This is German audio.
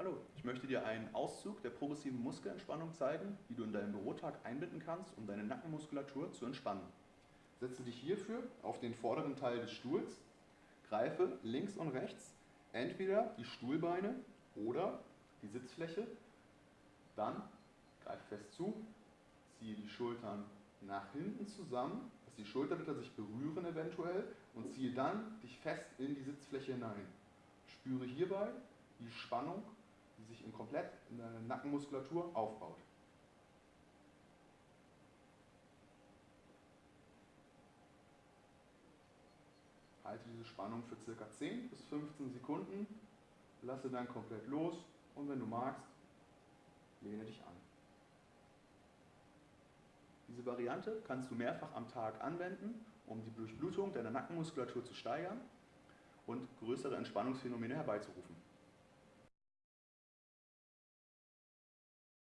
Hallo, ich möchte dir einen Auszug der progressiven Muskelentspannung zeigen, die du in deinem Bürotag einbinden kannst, um deine Nackenmuskulatur zu entspannen. Setze dich hierfür auf den vorderen Teil des Stuhls, greife links und rechts entweder die Stuhlbeine oder die Sitzfläche, dann greife fest zu, ziehe die Schultern nach hinten zusammen, dass die Schulterblätter sich berühren eventuell und ziehe dann dich fest in die Sitzfläche hinein. Spüre hierbei die Spannung, sich in komplett in der Nackenmuskulatur aufbaut. Halte diese Spannung für ca. 10 bis 15 Sekunden, lasse dann komplett los und wenn du magst, lehne dich an. Diese Variante kannst du mehrfach am Tag anwenden, um die Durchblutung deiner Nackenmuskulatur zu steigern und größere Entspannungsphänomene herbeizurufen.